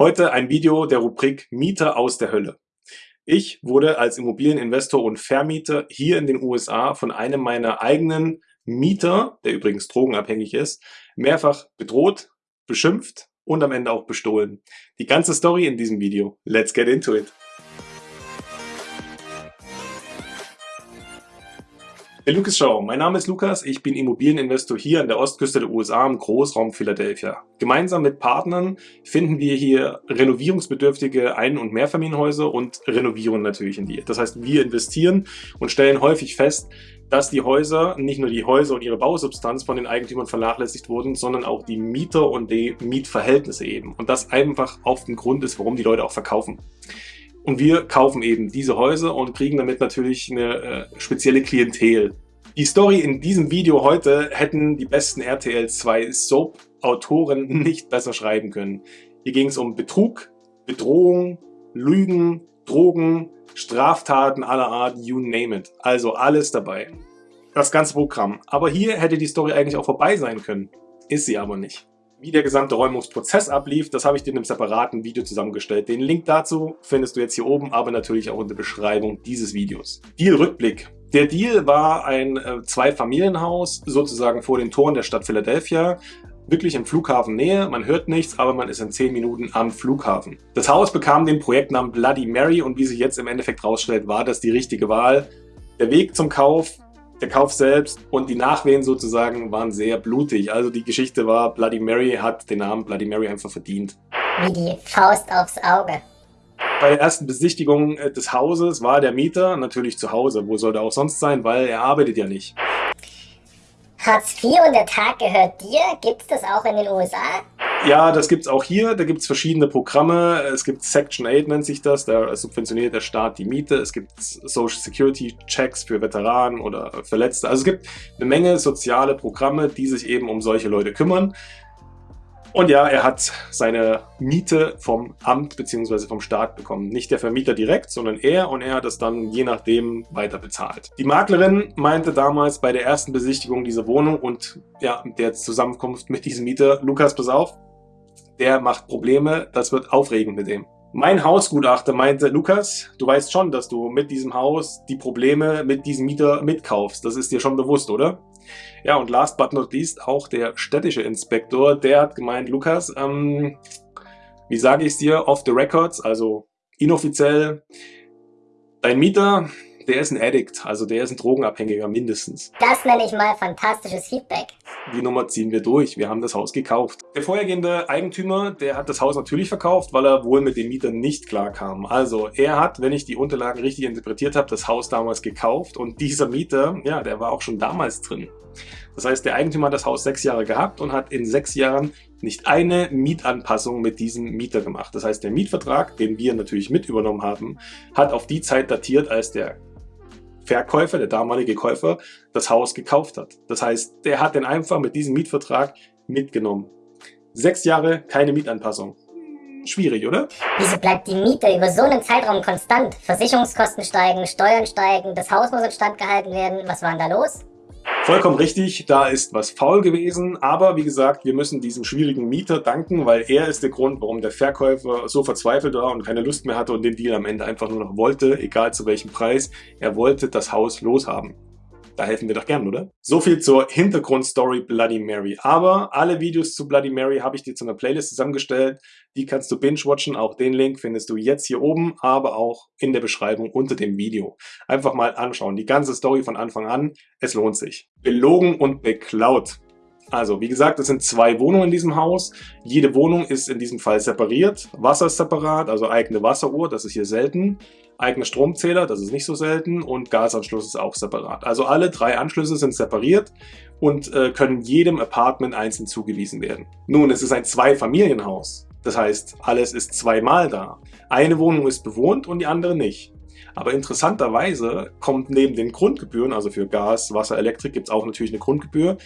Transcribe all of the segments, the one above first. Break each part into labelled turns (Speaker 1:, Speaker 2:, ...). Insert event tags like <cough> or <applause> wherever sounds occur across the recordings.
Speaker 1: Heute ein Video der Rubrik Mieter aus der Hölle. Ich wurde als Immobilieninvestor und Vermieter hier in den USA von einem meiner eigenen Mieter, der übrigens drogenabhängig ist, mehrfach bedroht, beschimpft und am Ende auch bestohlen. Die ganze Story in diesem Video. Let's get into it. Der Lucas Show. Mein Name ist Lukas. Ich bin Immobilieninvestor hier an der Ostküste der USA im Großraum Philadelphia. Gemeinsam mit Partnern finden wir hier renovierungsbedürftige Ein- und Mehrfamilienhäuser und renovieren natürlich in die. Das heißt, wir investieren und stellen häufig fest, dass die Häuser, nicht nur die Häuser und ihre Bausubstanz von den Eigentümern vernachlässigt wurden, sondern auch die Mieter und die Mietverhältnisse eben. Und das einfach oft ein Grund ist, warum die Leute auch verkaufen. Und wir kaufen eben diese Häuser und kriegen damit natürlich eine äh, spezielle Klientel. Die Story in diesem Video heute hätten die besten RTL 2 Soap-Autoren <laughs> nicht besser schreiben können. Hier ging es um Betrug, Bedrohung, Lügen, Drogen, Straftaten aller Art, you name it. Also alles dabei. Das ganze Programm. Aber hier hätte die Story eigentlich auch vorbei sein können. Ist sie aber nicht. Wie der gesamte Räumungsprozess ablief, das habe ich dir in einem separaten Video zusammengestellt. Den Link dazu findest du jetzt hier oben, aber natürlich auch in der Beschreibung dieses Videos. Deal-Rückblick. Der Deal war ein äh, Zwei-Familienhaus, sozusagen vor den Toren der Stadt Philadelphia, wirklich in Flughafennähe, man hört nichts, aber man ist in 10 Minuten am Flughafen. Das Haus bekam den Projektnamen Bloody Mary und wie sich jetzt im Endeffekt rausstellt, war das die richtige Wahl. Der Weg zum Kauf der Kauf selbst und die Nachwehen sozusagen waren sehr blutig. Also die Geschichte war, Bloody Mary hat den Namen Bloody Mary einfach verdient.
Speaker 2: Wie die Faust aufs Auge.
Speaker 1: Bei der ersten Besichtigung äh, des Hauses war der Mieter natürlich zu Hause. Wo soll er auch sonst sein, weil er arbeitet ja nicht.
Speaker 2: Hartz IV und der Tag gehört dir? Gibt es das auch in den USA?
Speaker 1: Ja, das gibt's auch hier. Da gibt's verschiedene Programme. Es gibt Section 8 nennt sich das. Da subventioniert der Staat die Miete. Es gibt Social Security Checks für Veteranen oder Verletzte. Also es gibt eine Menge soziale Programme, die sich eben um solche Leute kümmern. Und ja, er hat seine Miete vom Amt bzw. vom Staat bekommen. Nicht der Vermieter direkt, sondern er und er hat es dann je nachdem weiter bezahlt. Die Maklerin meinte damals bei der ersten Besichtigung dieser Wohnung und ja, der Zusammenkunft mit diesem Mieter, Lukas, pass auf, der macht Probleme, das wird aufregend mit dem. Mein Hausgutachter meinte, Lukas, du weißt schon, dass du mit diesem Haus die Probleme mit diesem Mieter mitkaufst. Das ist dir schon bewusst, oder? Ja, und last but not least auch der städtische Inspektor, der hat gemeint, Lukas, ähm, wie sage ich es dir, off the records, also inoffiziell, dein Mieter, der ist ein Addict, also der ist ein Drogenabhängiger mindestens.
Speaker 2: Das nenne ich mal fantastisches Feedback.
Speaker 1: Die Nummer ziehen wir durch, wir haben das Haus gekauft. Der vorhergehende Eigentümer, der hat das Haus natürlich verkauft, weil er wohl mit dem Mieter nicht klar kam. Also er hat, wenn ich die Unterlagen richtig interpretiert habe, das Haus damals gekauft und dieser Mieter, ja, der war auch schon damals drin. Das heißt, der Eigentümer hat das Haus sechs Jahre gehabt und hat in sechs Jahren nicht eine Mietanpassung mit diesem Mieter gemacht. Das heißt, der Mietvertrag, den wir natürlich mit übernommen haben, hat auf die Zeit datiert, als der Verkäufer, der damalige Käufer, das Haus gekauft hat. Das heißt, der hat den einfach mit diesem Mietvertrag mitgenommen. Sechs Jahre, keine Mietanpassung. Schwierig, oder?
Speaker 2: Wieso bleibt die Miete über so einen Zeitraum konstant? Versicherungskosten steigen, Steuern steigen, das Haus muss instand gehalten werden. Was war denn da los?
Speaker 1: Vollkommen richtig, da ist was faul gewesen, aber wie gesagt, wir müssen diesem schwierigen Mieter danken, weil er ist der Grund, warum der Verkäufer so verzweifelt war und keine Lust mehr hatte und den Deal am Ende einfach nur noch wollte, egal zu welchem Preis. Er wollte das Haus loshaben. Da helfen wir doch gern, oder? So viel zur Hintergrundstory Bloody Mary. Aber alle Videos zu Bloody Mary habe ich dir zu einer Playlist zusammengestellt. Die kannst du binge-watchen. Auch den Link findest du jetzt hier oben, aber auch in der Beschreibung unter dem Video. Einfach mal anschauen. Die ganze Story von Anfang an. Es lohnt sich. Belogen und beklaut. Also, wie gesagt, es sind zwei Wohnungen in diesem Haus. Jede Wohnung ist in diesem Fall separiert. Wasser ist separat, also eigene Wasseruhr, das ist hier selten. Eigener Stromzähler, das ist nicht so selten. Und Gasanschluss ist auch separat. Also alle drei Anschlüsse sind separiert und äh, können jedem Apartment einzeln zugewiesen werden. Nun, es ist ein Zwei-Familienhaus. Das heißt, alles ist zweimal da. Eine Wohnung ist bewohnt und die andere nicht. Aber interessanterweise kommt neben den Grundgebühren, also für Gas, Wasser, Elektrik gibt es auch natürlich eine Grundgebühr,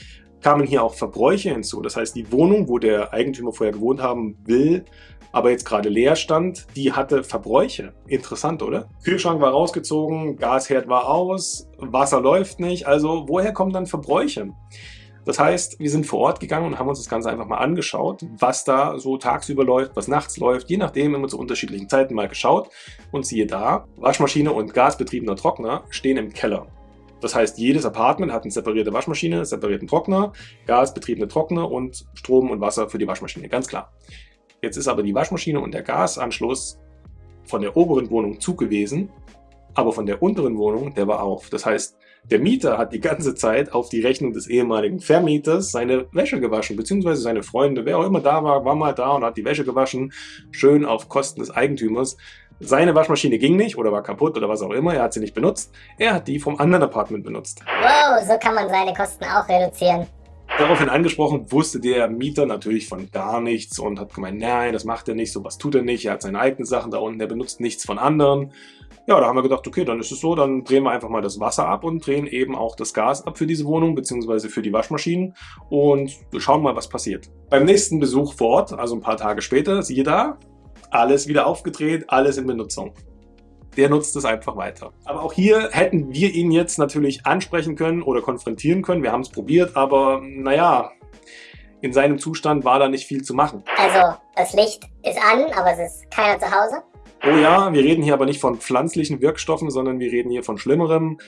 Speaker 1: kamen hier auch Verbräuche hinzu. Das heißt, die Wohnung, wo der Eigentümer vorher gewohnt haben will, aber jetzt gerade leer stand, die hatte Verbräuche. Interessant, oder? Kühlschrank war rausgezogen, Gasherd war aus, Wasser läuft nicht. Also woher kommen dann Verbräuche? Das heißt, wir sind vor Ort gegangen und haben uns das Ganze einfach mal angeschaut, was da so tagsüber läuft, was nachts läuft, je nachdem immer zu unterschiedlichen Zeiten mal geschaut. Und siehe da, Waschmaschine und gasbetriebener Trockner stehen im Keller. Das heißt, jedes Apartment hat eine separierte Waschmaschine, separierten Trockner, gasbetriebene Trockner und Strom und Wasser für die Waschmaschine, ganz klar. Jetzt ist aber die Waschmaschine und der Gasanschluss von der oberen Wohnung zu gewesen, aber von der unteren Wohnung, der war auf. Das heißt, der Mieter hat die ganze Zeit auf die Rechnung des ehemaligen Vermieters seine Wäsche gewaschen, beziehungsweise seine Freunde, wer auch immer da war, war mal da und hat die Wäsche gewaschen, schön auf Kosten des Eigentümers. Seine Waschmaschine ging nicht oder war kaputt oder was auch immer, er hat sie nicht benutzt. Er hat die vom anderen Apartment benutzt.
Speaker 2: Wow, so kann man seine Kosten auch reduzieren.
Speaker 1: Daraufhin angesprochen, wusste der Mieter natürlich von gar nichts und hat gemeint, nein, das macht er nicht, sowas tut er nicht, er hat seine eigenen Sachen da unten, er benutzt nichts von anderen. Ja, da haben wir gedacht, okay, dann ist es so, dann drehen wir einfach mal das Wasser ab und drehen eben auch das Gas ab für diese Wohnung, beziehungsweise für die Waschmaschinen und schauen mal, was passiert. Beim nächsten Besuch vor Ort, also ein paar Tage später, siehe da, alles wieder aufgedreht, alles in Benutzung der nutzt es einfach weiter. Aber auch hier hätten wir ihn jetzt natürlich ansprechen können oder konfrontieren können. Wir haben es probiert, aber naja, in seinem Zustand war da nicht viel zu machen.
Speaker 2: Also, das Licht ist an, aber es ist keiner zu Hause?
Speaker 1: Oh ja, wir reden hier aber nicht von pflanzlichen Wirkstoffen, sondern wir reden hier von schlimmerem.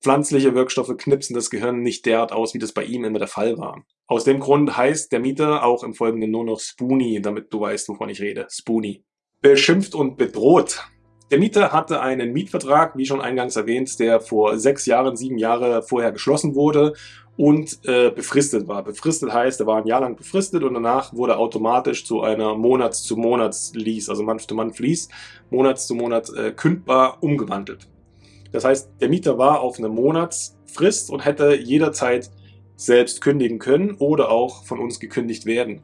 Speaker 1: Pflanzliche Wirkstoffe knipsen das Gehirn nicht derart aus, wie das bei ihm immer der Fall war. Aus dem Grund heißt der Mieter auch im Folgenden nur noch Spoonie, damit du weißt, wovon ich rede. Spoonie. Beschimpft und bedroht. Der Mieter hatte einen Mietvertrag, wie schon eingangs erwähnt, der vor sechs Jahren, sieben Jahre vorher geschlossen wurde und äh, befristet war. Befristet heißt, er war ein Jahr lang befristet und danach wurde automatisch zu einer Monats-zu-Monats-Lease, also Month-to-Month-Lease, Monats-zu-Monat äh, kündbar umgewandelt. Das heißt, der Mieter war auf eine Monatsfrist und hätte jederzeit selbst kündigen können oder auch von uns gekündigt werden.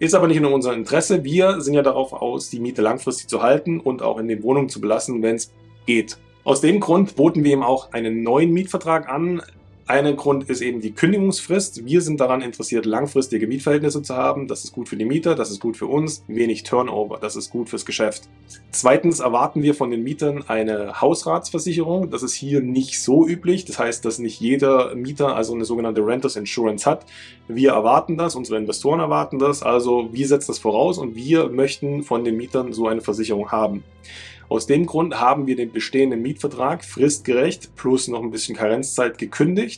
Speaker 1: Ist aber nicht in unserem Interesse. Wir sind ja darauf aus, die Miete langfristig zu halten und auch in den Wohnungen zu belassen, wenn es geht. Aus dem Grund boten wir ihm auch einen neuen Mietvertrag an, einer Grund ist eben die Kündigungsfrist. Wir sind daran interessiert, langfristige Mietverhältnisse zu haben. Das ist gut für die Mieter, das ist gut für uns. Wenig Turnover, das ist gut fürs Geschäft. Zweitens erwarten wir von den Mietern eine Hausratsversicherung. Das ist hier nicht so üblich. Das heißt, dass nicht jeder Mieter also eine sogenannte Renters Insurance hat. Wir erwarten das, unsere Investoren erwarten das. Also wir setzen das voraus und wir möchten von den Mietern so eine Versicherung haben. Aus dem Grund haben wir den bestehenden Mietvertrag fristgerecht plus noch ein bisschen Karenzzeit gekündigt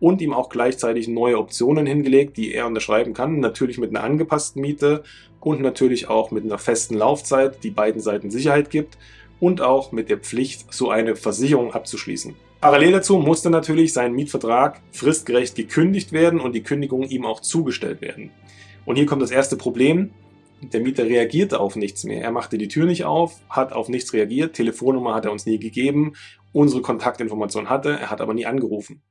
Speaker 1: und ihm auch gleichzeitig neue Optionen hingelegt, die er unterschreiben kann. Natürlich mit einer angepassten Miete und natürlich auch mit einer festen Laufzeit, die beiden Seiten Sicherheit gibt und auch mit der Pflicht, so eine Versicherung abzuschließen. Parallel dazu musste natürlich sein Mietvertrag fristgerecht gekündigt werden und die Kündigung ihm auch zugestellt werden. Und hier kommt das erste Problem. Der Mieter reagierte auf nichts mehr. Er machte die Tür nicht auf, hat auf nichts reagiert, Telefonnummer hat er uns nie gegeben, unsere Kontaktinformation hatte, er hat aber nie angerufen.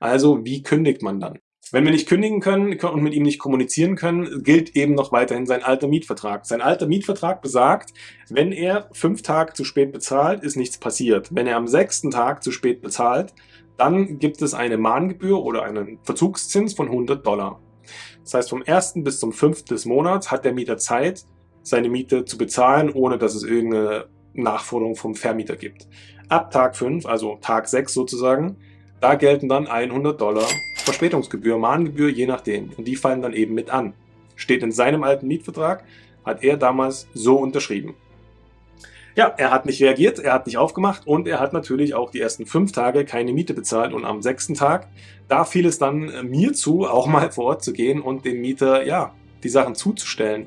Speaker 1: Also, wie kündigt man dann? Wenn wir nicht kündigen können und mit ihm nicht kommunizieren können, gilt eben noch weiterhin sein alter Mietvertrag. Sein alter Mietvertrag besagt, wenn er fünf Tage zu spät bezahlt, ist nichts passiert. Wenn er am sechsten Tag zu spät bezahlt, dann gibt es eine Mahngebühr oder einen Verzugszins von 100 Dollar. Das heißt, vom 1. bis zum 5. des Monats hat der Mieter Zeit, seine Miete zu bezahlen, ohne dass es irgendeine Nachforderung vom Vermieter gibt. Ab Tag 5, also Tag 6 sozusagen, da gelten dann 100 Dollar Verspätungsgebühr, Mahngebühr, je nachdem. Und die fallen dann eben mit an. Steht in seinem alten Mietvertrag, hat er damals so unterschrieben. Ja, er hat nicht reagiert, er hat nicht aufgemacht und er hat natürlich auch die ersten fünf Tage keine Miete bezahlt und am sechsten Tag, da fiel es dann äh, mir zu, auch mal vor Ort zu gehen und dem Mieter, ja, die Sachen zuzustellen.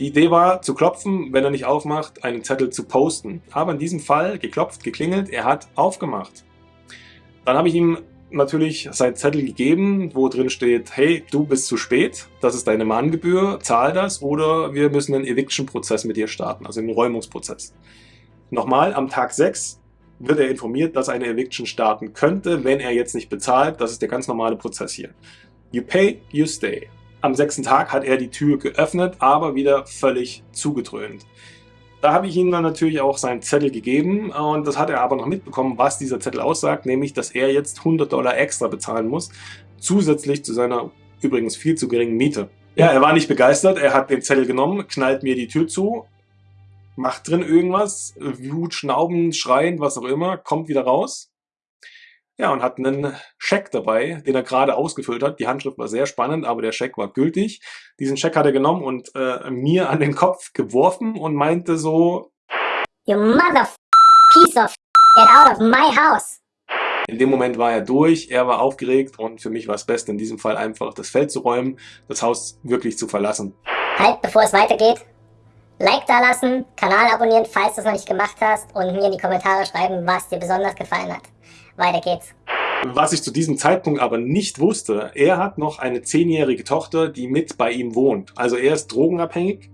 Speaker 1: Die Idee war, zu klopfen, wenn er nicht aufmacht, einen Zettel zu posten. Aber in diesem Fall geklopft, geklingelt, er hat aufgemacht. Dann habe ich ihm natürlich seinen Zettel gegeben, wo drin steht, hey, du bist zu spät, das ist deine Mahngebühr, zahl das oder wir müssen einen Eviction-Prozess mit dir starten, also einen Räumungsprozess. Nochmal, am Tag 6 wird er informiert, dass eine Eviction starten könnte, wenn er jetzt nicht bezahlt. Das ist der ganz normale Prozess hier. You pay, you stay. Am sechsten Tag hat er die Tür geöffnet, aber wieder völlig zugedröhnt. Da habe ich ihm dann natürlich auch seinen Zettel gegeben und das hat er aber noch mitbekommen, was dieser Zettel aussagt, nämlich, dass er jetzt 100 Dollar extra bezahlen muss, zusätzlich zu seiner übrigens viel zu geringen Miete. Ja, er war nicht begeistert, er hat den Zettel genommen, knallt mir die Tür zu, macht drin irgendwas, Wut, Schnauben, schreiend, was auch immer, kommt wieder raus. Ja, und hat einen Scheck dabei, den er gerade ausgefüllt hat. Die Handschrift war sehr spannend, aber der Scheck war gültig. Diesen Scheck hat er genommen und äh, mir an den Kopf geworfen und meinte so...
Speaker 2: You mother piece of get out of my house.
Speaker 1: In dem Moment war er durch, er war aufgeregt und für mich war es best, in diesem Fall einfach das Feld zu räumen, das Haus wirklich zu verlassen.
Speaker 2: Halt, bevor es weitergeht, Like da lassen, Kanal abonnieren, falls du es noch nicht gemacht hast und mir in die Kommentare schreiben, was dir besonders gefallen hat. Weiter geht's.
Speaker 1: Was ich zu diesem Zeitpunkt aber nicht wusste, er hat noch eine zehnjährige Tochter, die mit bei ihm wohnt. Also er ist drogenabhängig,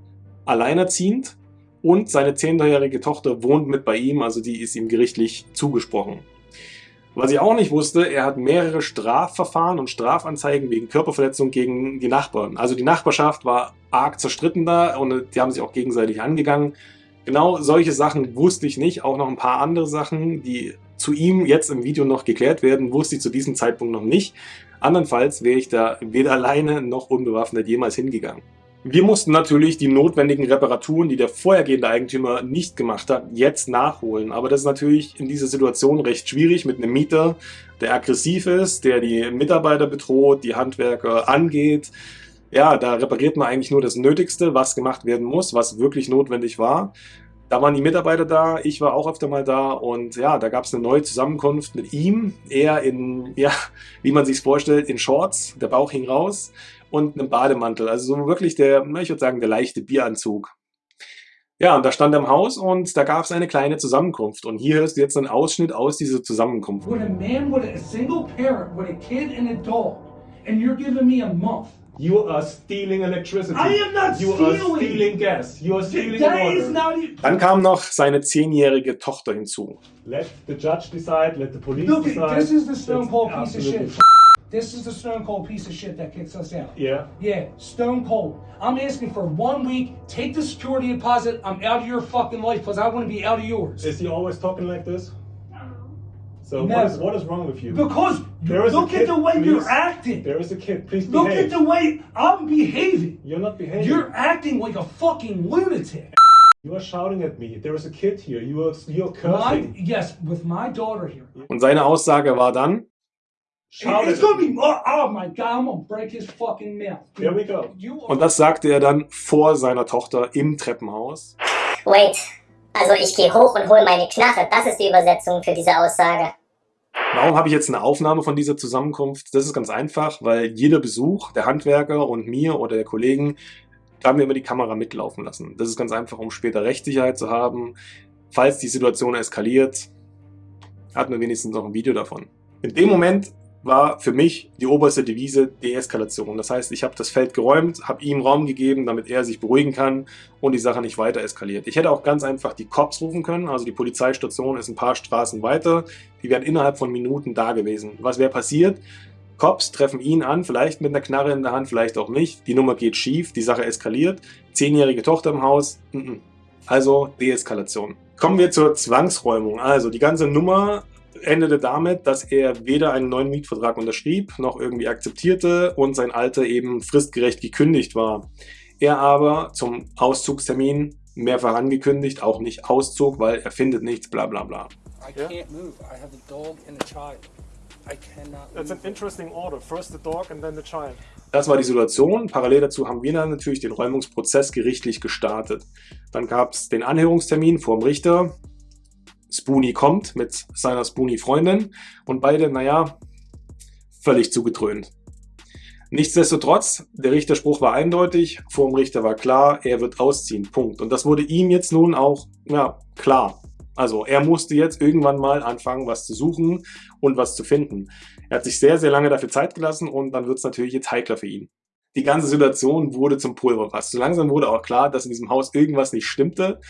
Speaker 1: alleinerziehend und seine zehnjährige Tochter wohnt mit bei ihm, also die ist ihm gerichtlich zugesprochen. Was ich auch nicht wusste, er hat mehrere Strafverfahren und Strafanzeigen wegen Körperverletzung gegen die Nachbarn. Also die Nachbarschaft war arg zerstritten da und die haben sich auch gegenseitig angegangen. Genau solche Sachen wusste ich nicht, auch noch ein paar andere Sachen, die zu ihm jetzt im Video noch geklärt werden, wusste ich zu diesem Zeitpunkt noch nicht. Andernfalls wäre ich da weder alleine noch unbewaffnet jemals hingegangen. Wir mussten natürlich die notwendigen Reparaturen, die der vorhergehende Eigentümer nicht gemacht hat, jetzt nachholen. Aber das ist natürlich in dieser Situation recht schwierig mit einem Mieter, der aggressiv ist, der die Mitarbeiter bedroht, die Handwerker angeht. Ja, da repariert man eigentlich nur das Nötigste, was gemacht werden muss, was wirklich notwendig war. Da waren die Mitarbeiter da, ich war auch öfter mal da und ja, da gab es eine neue Zusammenkunft mit ihm. Er in, <laughs> ja, wie man sich vorstellt, in Shorts, der Bauch hing raus und einem Bademantel. Also so wirklich der, ich würde sagen, der leichte Bieranzug. Ja, und da stand er im Haus und da gab es eine kleine Zusammenkunft. Und hier hörst du jetzt einen Ausschnitt aus dieser Zusammenkunft.
Speaker 3: When a man with a single parent with a kid and a dog, and you're giving me a month.
Speaker 4: You are stealing electricity.
Speaker 3: I am not
Speaker 4: you
Speaker 3: stealing.
Speaker 4: are stealing gas. You are stealing
Speaker 3: That is
Speaker 4: water.
Speaker 3: not e-
Speaker 1: Dann kam noch seine zehnjährige Tochter hinzu.
Speaker 4: Let the judge decide. Let the police
Speaker 3: Look,
Speaker 4: decide.
Speaker 3: this is the Stone
Speaker 4: That's
Speaker 3: Cold piece of shit. This is the Stone Cold piece of shit that kicks us out.
Speaker 4: Yeah.
Speaker 3: Yeah, Stone Cold. I'm asking for one week. Take the security deposit. I'm out of your fucking life because I want to be out of yours.
Speaker 4: Is he always talking like this? So
Speaker 3: Never.
Speaker 4: what is what is wrong with you?
Speaker 3: Because
Speaker 4: There is a
Speaker 3: look
Speaker 4: kid,
Speaker 3: at the way
Speaker 4: please.
Speaker 3: you're acting.
Speaker 4: There is a kid. Please
Speaker 3: Look
Speaker 4: behave.
Speaker 3: at the way I'm behaving.
Speaker 4: You're not behaving.
Speaker 3: You're acting like a fucking lunatic.
Speaker 4: You are shouting at me. There is a kid here. You are you're
Speaker 3: My,
Speaker 4: cursing.
Speaker 3: yes, with my daughter here.
Speaker 1: Und seine Aussage war dann,
Speaker 3: It's gonna be. Oh, oh my god! I'm gonna break his fucking mouth.
Speaker 4: Here we go.
Speaker 3: You are
Speaker 1: und das sagte er dann vor seiner Tochter im Treppenhaus.
Speaker 2: Wait. Also ich gehe hoch und hole meine Knarre. Das ist die Übersetzung für diese Aussage.
Speaker 1: Warum habe ich jetzt eine Aufnahme von dieser Zusammenkunft? Das ist ganz einfach, weil jeder Besuch der Handwerker und mir oder der Kollegen, da haben wir immer die Kamera mitlaufen lassen. Das ist ganz einfach, um später Rechtssicherheit zu haben. Falls die Situation eskaliert, hat man wenigstens noch ein Video davon. In dem Moment war für mich die oberste Devise Deeskalation. Das heißt, ich habe das Feld geräumt, habe ihm Raum gegeben, damit er sich beruhigen kann und die Sache nicht weiter eskaliert. Ich hätte auch ganz einfach die Cops rufen können, also die Polizeistation ist ein paar Straßen weiter, die wären innerhalb von Minuten da gewesen. Was wäre passiert? Cops treffen ihn an, vielleicht mit einer Knarre in der Hand, vielleicht auch nicht. Die Nummer geht schief, die Sache eskaliert. Zehnjährige Tochter im Haus, also Deeskalation. Kommen wir zur Zwangsräumung. Also die ganze Nummer endete damit, dass er weder einen neuen Mietvertrag unterschrieb, noch irgendwie akzeptierte und sein Alter eben fristgerecht gekündigt war. Er aber zum Auszugstermin mehrfach angekündigt, auch nicht auszog, weil er findet nichts, bla bla bla.
Speaker 5: I can't move. I have a dog and a child. I cannot
Speaker 4: That's an
Speaker 5: move.
Speaker 4: interesting order. First the dog and then the child.
Speaker 1: Das war die Situation. Parallel dazu haben wir dann natürlich den Räumungsprozess gerichtlich gestartet. Dann gab es den Anhörungstermin vor dem Richter. Spoonie kommt mit seiner Spoonie-Freundin und beide, naja, völlig zugedröhnt. Nichtsdestotrotz, der Richterspruch war eindeutig, vor dem Richter war klar, er wird ausziehen, Punkt. Und das wurde ihm jetzt nun auch, ja, klar. Also er musste jetzt irgendwann mal anfangen, was zu suchen und was zu finden. Er hat sich sehr, sehr lange dafür Zeit gelassen und dann wird es natürlich jetzt heikler für ihn. Die ganze Situation wurde zum Pulverfass. So langsam wurde auch klar, dass in diesem Haus irgendwas nicht stimmte.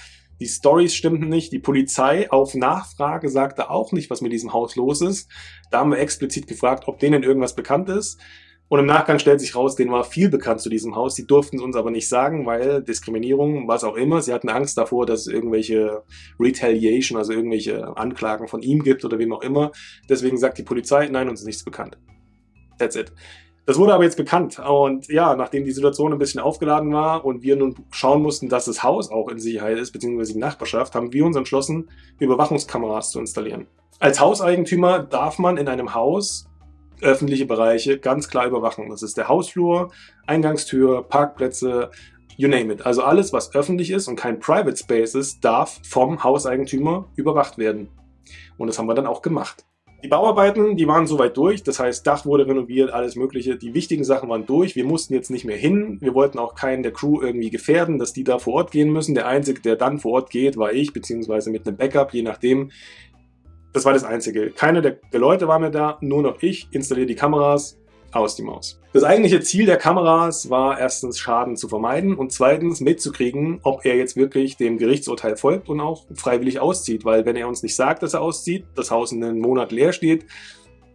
Speaker 1: Die Stories stimmten nicht. Die Polizei auf Nachfrage sagte auch nicht, was mit diesem Haus los ist. Da haben wir explizit gefragt, ob denen irgendwas bekannt ist. Und im Nachgang stellt sich raus, denen war viel bekannt zu diesem Haus. Die durften es uns aber nicht sagen, weil Diskriminierung, was auch immer. Sie hatten Angst davor, dass es irgendwelche Retaliation, also irgendwelche Anklagen von ihm gibt oder wem auch immer. Deswegen sagt die Polizei, nein, uns ist nichts bekannt. That's it. Das wurde aber jetzt bekannt und ja, nachdem die Situation ein bisschen aufgeladen war und wir nun schauen mussten, dass das Haus auch in Sicherheit ist, beziehungsweise die Nachbarschaft, haben wir uns entschlossen, Überwachungskameras zu installieren. Als Hauseigentümer darf man in einem Haus öffentliche Bereiche ganz klar überwachen. Das ist der Hausflur, Eingangstür, Parkplätze, you name it. Also alles, was öffentlich ist und kein Private Space ist, darf vom Hauseigentümer überwacht werden. Und das haben wir dann auch gemacht. Die Bauarbeiten, die waren soweit durch, das heißt Dach wurde renoviert, alles mögliche. Die wichtigen Sachen waren durch, wir mussten jetzt nicht mehr hin. Wir wollten auch keinen der Crew irgendwie gefährden, dass die da vor Ort gehen müssen. Der Einzige, der dann vor Ort geht, war ich, beziehungsweise mit einem Backup, je nachdem. Das war das Einzige. Keine der, der Leute war mehr da, nur noch ich, installiere die Kameras, aus die Maus. Das eigentliche Ziel der Kameras war erstens Schaden zu vermeiden und zweitens mitzukriegen, ob er jetzt wirklich dem Gerichtsurteil folgt und auch freiwillig auszieht, weil wenn er uns nicht sagt, dass er auszieht, das Haus in einem Monat leer steht,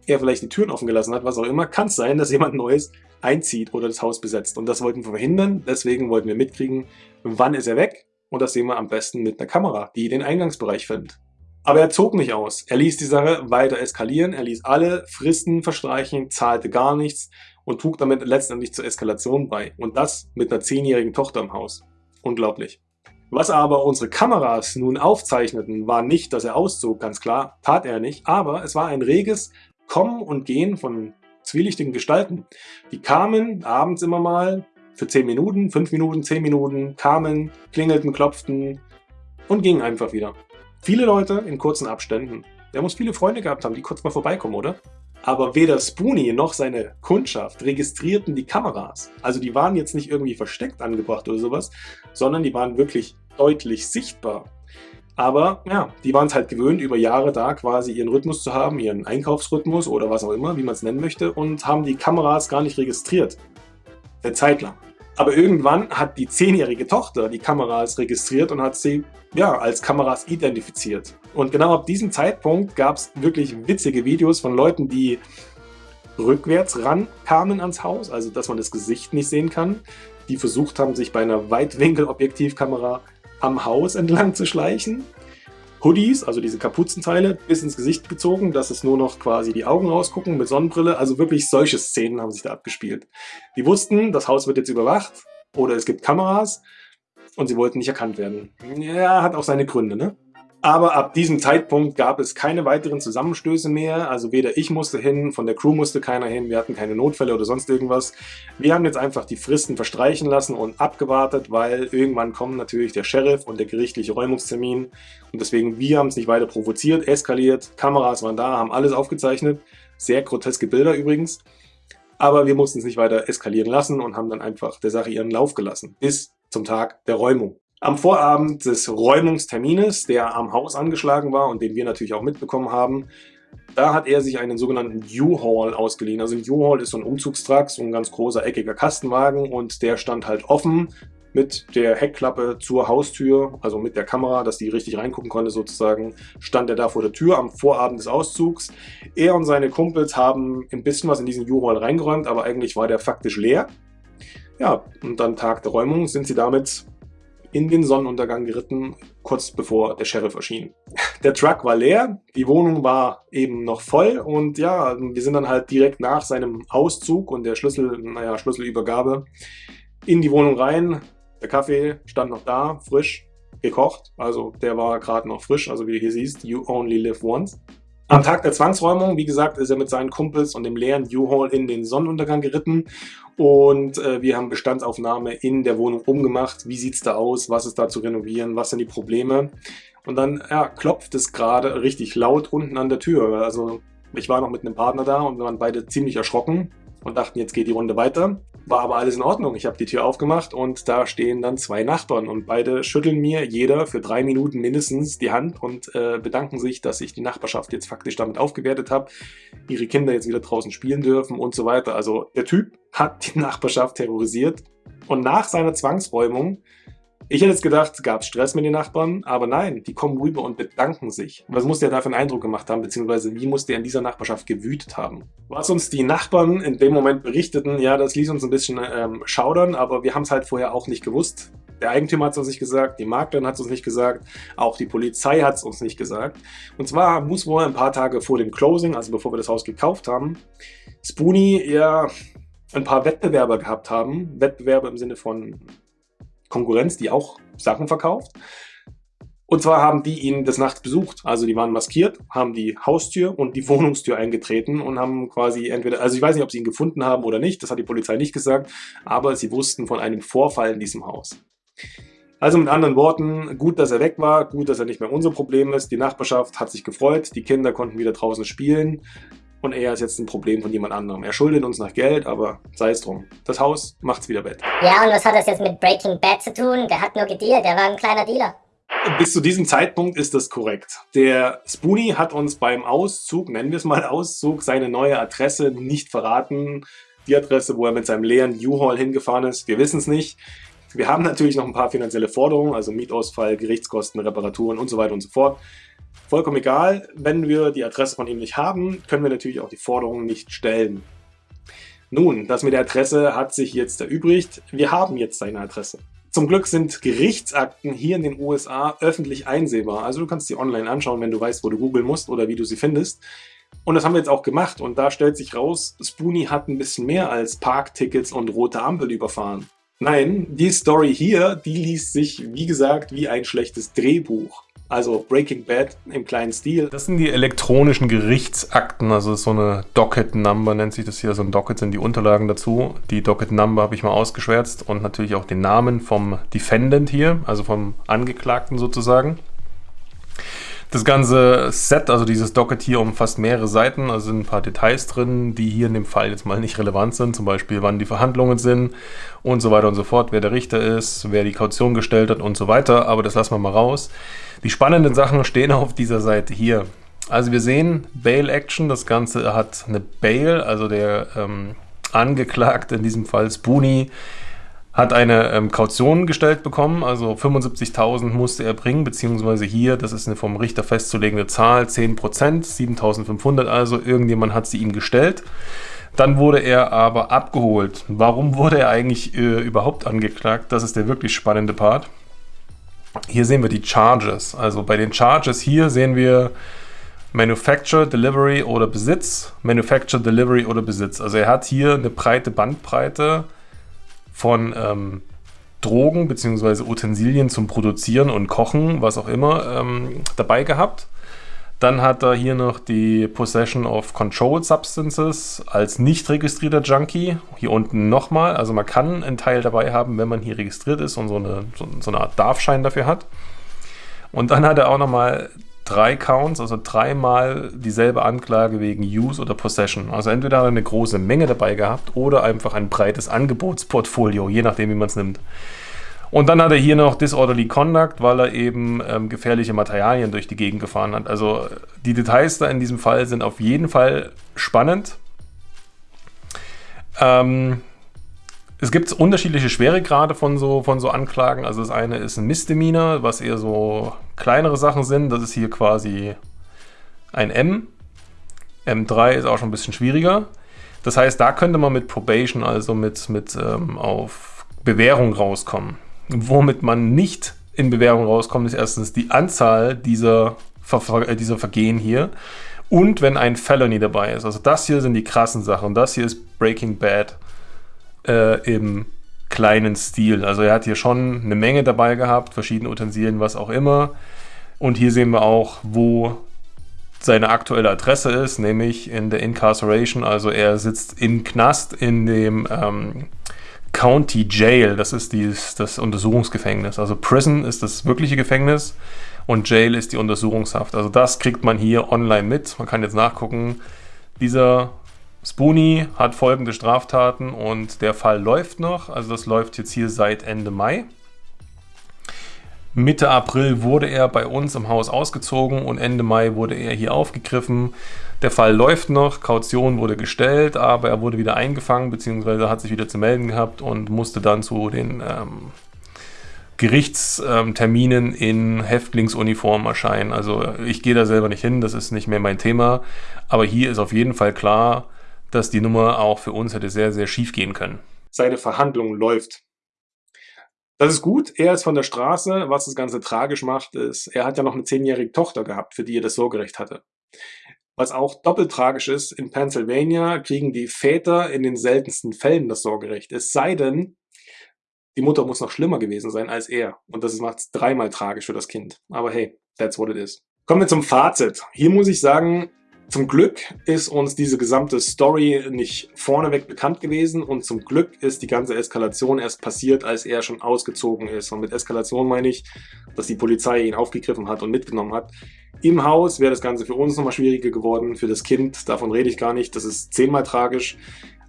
Speaker 1: er vielleicht die Türen offen gelassen hat, was auch immer, kann es sein, dass jemand Neues einzieht oder das Haus besetzt. Und das wollten wir verhindern, deswegen wollten wir mitkriegen, wann ist er weg und das sehen wir am besten mit einer Kamera, die den Eingangsbereich filmt. Aber er zog nicht aus. Er ließ die Sache weiter eskalieren, er ließ alle Fristen verstreichen, zahlte gar nichts und trug damit letztendlich zur Eskalation bei. Und das mit einer zehnjährigen Tochter im Haus. Unglaublich. Was aber unsere Kameras nun aufzeichneten, war nicht, dass er auszog, ganz klar, tat er nicht, aber es war ein reges Kommen und Gehen von zwielichtigen Gestalten. Die kamen abends immer mal für 10 Minuten, 5 Minuten, 10 Minuten, kamen, klingelten, klopften und gingen einfach wieder. Viele Leute in kurzen Abständen. Der muss viele Freunde gehabt haben, die kurz mal vorbeikommen, oder? Aber weder Spoonie noch seine Kundschaft registrierten die Kameras. Also die waren jetzt nicht irgendwie versteckt angebracht oder sowas, sondern die waren wirklich deutlich sichtbar. Aber ja, die waren es halt gewöhnt, über Jahre da quasi ihren Rhythmus zu haben, ihren Einkaufsrhythmus oder was auch immer, wie man es nennen möchte, und haben die Kameras gar nicht registriert. Eine Zeit lang. Aber irgendwann hat die zehnjährige Tochter die Kameras registriert und hat sie ja, als Kameras identifiziert. Und genau ab diesem Zeitpunkt gab es wirklich witzige Videos von Leuten, die rückwärts rankamen ans Haus, also dass man das Gesicht nicht sehen kann, die versucht haben, sich bei einer Weitwinkel-Objektivkamera am Haus entlang zu schleichen. Hoodies, also diese Kapuzenteile, bis ins Gesicht gezogen, dass es nur noch quasi die Augen rausgucken mit Sonnenbrille. Also wirklich solche Szenen haben sich da abgespielt. Die wussten, das Haus wird jetzt überwacht oder es gibt Kameras und sie wollten nicht erkannt werden. Ja, hat auch seine Gründe, ne? Aber ab diesem Zeitpunkt gab es keine weiteren Zusammenstöße mehr. Also weder ich musste hin, von der Crew musste keiner hin, wir hatten keine Notfälle oder sonst irgendwas. Wir haben jetzt einfach die Fristen verstreichen lassen und abgewartet, weil irgendwann kommen natürlich der Sheriff und der gerichtliche Räumungstermin. Und deswegen, wir haben es nicht weiter provoziert, eskaliert, Kameras waren da, haben alles aufgezeichnet. Sehr groteske Bilder übrigens. Aber wir mussten es nicht weiter eskalieren lassen und haben dann einfach der Sache ihren Lauf gelassen. Bis zum Tag der Räumung. Am Vorabend des Räumungstermines, der am Haus angeschlagen war und den wir natürlich auch mitbekommen haben, da hat er sich einen sogenannten U-Haul ausgeliehen. Also ein U-Haul ist so ein Umzugstrakt, so ein ganz großer eckiger Kastenwagen und der stand halt offen mit der Heckklappe zur Haustür, also mit der Kamera, dass die richtig reingucken konnte sozusagen, stand er da vor der Tür am Vorabend des Auszugs. Er und seine Kumpels haben ein bisschen was in diesen U-Haul reingeräumt, aber eigentlich war der faktisch leer. Ja, und dann Tag der Räumung sind sie damit in den Sonnenuntergang geritten, kurz bevor der Sheriff erschien. <laughs> Der Truck war leer, die Wohnung war eben noch voll und ja, wir sind dann halt direkt nach seinem Auszug und der Schlüssel, naja, Schlüsselübergabe in die Wohnung rein. Der Kaffee stand noch da, frisch, gekocht, also der war gerade noch frisch, also wie du hier siehst, you only live once. Am Tag der Zwangsräumung, wie gesagt, ist er mit seinen Kumpels und dem leeren U-Haul in den Sonnenuntergang geritten und äh, wir haben Bestandsaufnahme in der Wohnung umgemacht. Wie sieht es da aus? Was ist da zu renovieren? Was sind die Probleme? Und dann ja, klopft es gerade richtig laut unten an der Tür. Also ich war noch mit einem Partner da und wir waren beide ziemlich erschrocken und dachten, jetzt geht die Runde weiter. War aber alles in Ordnung. Ich habe die Tür aufgemacht und da stehen dann zwei Nachbarn und beide schütteln mir jeder für drei Minuten mindestens die Hand und äh, bedanken sich, dass ich die Nachbarschaft jetzt faktisch damit aufgewertet habe, ihre Kinder jetzt wieder draußen spielen dürfen und so weiter. Also der Typ hat die <laughs> Nachbarschaft terrorisiert und nach seiner Zwangsräumung ich hätte jetzt gedacht, gab es Stress mit den Nachbarn, aber nein, die kommen rüber und bedanken sich. Was muss der da für einen Eindruck gemacht haben, beziehungsweise wie muss der in dieser Nachbarschaft gewütet haben? Was uns die Nachbarn in dem Moment berichteten, ja, das ließ uns ein bisschen ähm, schaudern, aber wir haben es halt vorher auch nicht gewusst. Der Eigentümer hat es uns nicht gesagt, die Maklerin hat es uns nicht gesagt, auch die Polizei hat es uns nicht gesagt. Und zwar muss wohl ein paar Tage vor dem Closing, also bevor wir das Haus gekauft haben, Spoonie, ja,
Speaker 6: ein paar Wettbewerber gehabt haben. Wettbewerber im Sinne von Konkurrenz, die auch Sachen verkauft. Und zwar haben die ihn des Nachts besucht. Also die waren maskiert, haben die Haustür und die <laughs> Wohnungstür eingetreten und haben quasi entweder, also ich weiß nicht, ob sie ihn gefunden haben oder nicht, das hat die Polizei nicht gesagt, aber sie wussten von einem Vorfall in diesem Haus. Also mit anderen Worten, gut, dass er weg war, gut, dass er nicht mehr unser Problem ist. Die Nachbarschaft hat sich gefreut, die Kinder konnten wieder draußen spielen und er ist jetzt ein Problem von jemand anderem. Er schuldet uns nach Geld, aber sei es drum. Das Haus macht's wieder Bett.
Speaker 2: Ja, und was hat das jetzt mit Breaking Bad zu tun? Der hat nur gedealt, der war ein kleiner Dealer.
Speaker 6: Bis zu diesem Zeitpunkt ist das korrekt. Der Spoonie hat uns beim Auszug, nennen wir es mal Auszug, seine neue Adresse nicht verraten. Die Adresse, wo er mit seinem leeren U-Haul hingefahren ist, wir wissen es nicht. Wir haben natürlich noch ein paar finanzielle Forderungen, also Mietausfall, Gerichtskosten, Reparaturen und so weiter und so fort. Vollkommen egal, wenn wir die Adresse von ihm nicht haben, können wir natürlich auch die Forderungen nicht stellen. Nun, das mit der Adresse hat sich jetzt erübrigt. Wir haben jetzt seine Adresse. Zum Glück sind Gerichtsakten hier in den USA öffentlich einsehbar. Also du kannst sie online anschauen, wenn du weißt, wo du googeln musst oder wie du sie findest. Und das haben wir jetzt auch gemacht und da stellt sich raus, Spoonie hat ein bisschen mehr als Parktickets und rote Ampel überfahren. Nein, die Story hier, die liest sich, wie gesagt, wie ein schlechtes Drehbuch. Also Breaking Bad im kleinen Stil.
Speaker 1: Das sind die elektronischen Gerichtsakten, also so eine Docket Number nennt sich das hier. So ein Docket sind die Unterlagen dazu. Die Docket Number habe ich mal ausgeschwärzt und natürlich auch den Namen vom Defendant hier, also vom Angeklagten sozusagen. Das ganze Set, also dieses Docket hier, umfasst mehrere Seiten, also sind ein paar Details drin, die hier in dem Fall jetzt mal nicht relevant sind, zum Beispiel wann die Verhandlungen sind und so weiter und so fort, wer der Richter ist, wer die Kaution gestellt hat und so weiter, aber das lassen wir mal raus. Die spannenden Sachen stehen auf dieser Seite hier. Also wir sehen Bail Action, das Ganze hat eine Bail, also der ähm, Angeklagte, in diesem Fall Spoonie, hat eine ähm, Kaution gestellt bekommen, also 75.000 musste er bringen, beziehungsweise hier, das ist eine vom Richter festzulegende Zahl, 10%, 7.500 also, irgendjemand hat sie ihm gestellt. Dann wurde er aber abgeholt. Warum wurde er eigentlich äh, überhaupt angeklagt? Das ist der wirklich spannende Part. Hier sehen wir die Charges. Also bei den Charges hier sehen wir Manufacture, Delivery oder Besitz. Manufacture, Delivery oder Besitz. Also er hat hier eine breite Bandbreite von ähm, Drogen bzw. Utensilien zum Produzieren und Kochen, was auch immer, ähm, dabei gehabt. Dann hat er hier noch die Possession of Controlled Substances als nicht registrierter Junkie. Hier unten nochmal. Also man kann einen Teil dabei haben, wenn man hier registriert ist und so eine, so, so eine Art Darfschein dafür hat. Und dann hat er auch nochmal drei Counts, also dreimal dieselbe Anklage wegen Use oder Possession. Also entweder hat er eine große Menge dabei gehabt oder einfach ein breites Angebotsportfolio, je nachdem, wie man es nimmt. Und dann hat er hier noch Disorderly Conduct, weil er eben ähm, gefährliche Materialien durch die Gegend gefahren hat. Also die Details da in diesem Fall sind auf jeden Fall spannend. Ähm, es gibt unterschiedliche Schweregrade von so, von so Anklagen. Also das eine ist ein Misdemeanor, was eher so kleinere Sachen sind. Das ist hier quasi ein M. M3 ist auch schon ein bisschen schwieriger. Das heißt, da könnte man mit Probation, also mit, mit ähm, auf Bewährung rauskommen. Womit man nicht in Bewährung rauskommt, ist erstens die Anzahl dieser, Ver äh, dieser Vergehen hier und wenn ein Felony dabei ist. Also das hier sind die krassen Sachen. Das hier ist Breaking Bad äh, im kleinen Stil. Also er hat hier schon eine Menge dabei gehabt, verschiedene Utensilien, was auch immer. Und hier sehen wir auch, wo seine aktuelle Adresse ist, nämlich in der Incarceration. Also er sitzt im Knast in dem ähm, County Jail. Das ist dieses, das Untersuchungsgefängnis. Also Prison ist das wirkliche Gefängnis und Jail ist die Untersuchungshaft. Also das kriegt man hier online mit. Man kann jetzt nachgucken. Dieser Spoonie hat folgende Straftaten und der Fall läuft noch. Also das läuft jetzt hier seit Ende Mai. Mitte April wurde er bei uns im Haus ausgezogen und Ende Mai wurde er hier aufgegriffen. Der Fall läuft noch, Kaution wurde gestellt, aber er wurde wieder eingefangen bzw. hat sich wieder zu melden gehabt und musste dann zu den ähm, Gerichtsterminen in Häftlingsuniform erscheinen. Also ich gehe da selber nicht hin, das ist nicht mehr mein Thema. Aber hier ist auf jeden Fall klar, dass die Nummer auch für uns hätte sehr, sehr schief gehen können.
Speaker 6: Seine Verhandlung läuft. Das ist gut, er ist von der Straße. Was das Ganze tragisch macht, ist, er hat ja noch eine zehnjährige Tochter gehabt, für die er das Sorgerecht hatte.
Speaker 1: Was auch doppelt tragisch ist, in Pennsylvania kriegen die Väter in den seltensten Fällen das Sorgerecht. Es sei denn, die Mutter muss noch schlimmer gewesen sein als er. Und das macht es dreimal tragisch für das Kind. Aber hey, that's what it is. Kommen wir zum Fazit. Hier muss ich sagen, zum Glück ist uns diese gesamte Story nicht vorneweg bekannt gewesen und zum Glück ist die ganze Eskalation erst passiert, als er schon ausgezogen ist. Und mit Eskalation meine ich, dass die Polizei ihn aufgegriffen hat und mitgenommen hat. Im Haus wäre das Ganze für uns nochmal schwieriger geworden, für das Kind, davon rede ich gar nicht, das ist zehnmal tragisch.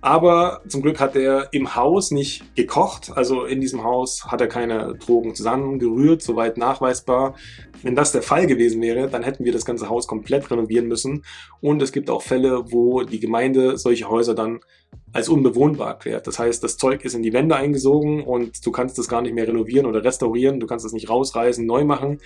Speaker 1: Aber zum Glück hat er im Haus nicht gekocht, also in diesem Haus hat er keine Drogen zusammengerührt, soweit nachweisbar. Wenn das der Fall gewesen wäre, dann hätten wir das ganze Haus komplett renovieren müssen. Und es gibt auch Fälle, wo die Gemeinde solche Häuser dann als unbewohnbar erklärt. Das heißt, das Zeug ist in die Wände eingesogen und du kannst es gar nicht mehr renovieren oder restaurieren, du kannst es nicht rausreißen, neu machen.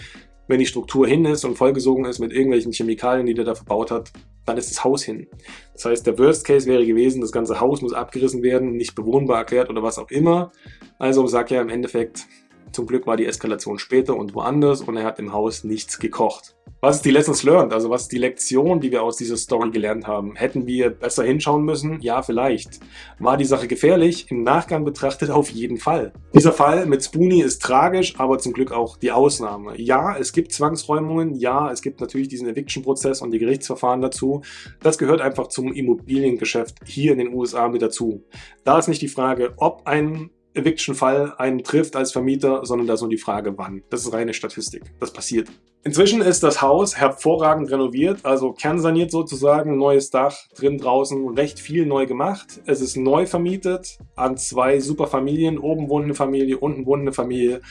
Speaker 1: Wenn die Struktur hin ist und vollgesogen ist mit irgendwelchen Chemikalien, die der da verbaut hat, dann ist das Haus hin. Das heißt, der Worst Case wäre gewesen, das ganze Haus muss abgerissen werden, nicht bewohnbar erklärt oder was auch immer. Also sag ja im Endeffekt, zum Glück war die Eskalation später und woanders und er hat im Haus nichts gekocht. Was ist die Lessons learned? Also was ist die Lektion, die wir aus dieser Story gelernt haben? Hätten wir besser hinschauen müssen? Ja, vielleicht. War die Sache gefährlich? Im Nachgang betrachtet auf jeden Fall. Dieser Fall mit Spoonie ist tragisch, aber zum Glück auch die Ausnahme. Ja, es gibt Zwangsräumungen. Ja, es gibt natürlich diesen Eviction-Prozess und die Gerichtsverfahren dazu. Das gehört einfach zum Immobiliengeschäft hier in den USA mit dazu. Da ist nicht die Frage, ob ein Eviction-Fall einen trifft als Vermieter, sondern da ist nur die Frage, wann. Das ist reine Statistik. Das passiert. Inzwischen ist das Haus hervorragend renoviert, also kernsaniert sozusagen, neues Dach, drin, draußen, recht viel neu gemacht. Es ist neu vermietet an zwei super Familien. Oben wohnt eine Familie, unten wohnt eine Familie.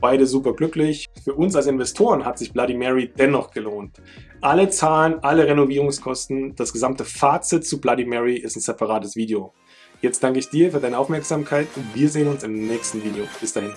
Speaker 1: Beide super glücklich. Für uns als Investoren hat sich Bloody Mary dennoch gelohnt. Alle Zahlen, alle Renovierungskosten, das gesamte Fazit zu Bloody Mary ist ein separates Video. Jetzt danke ich dir für deine Aufmerksamkeit und wir sehen uns im nächsten Video. Bis dahin.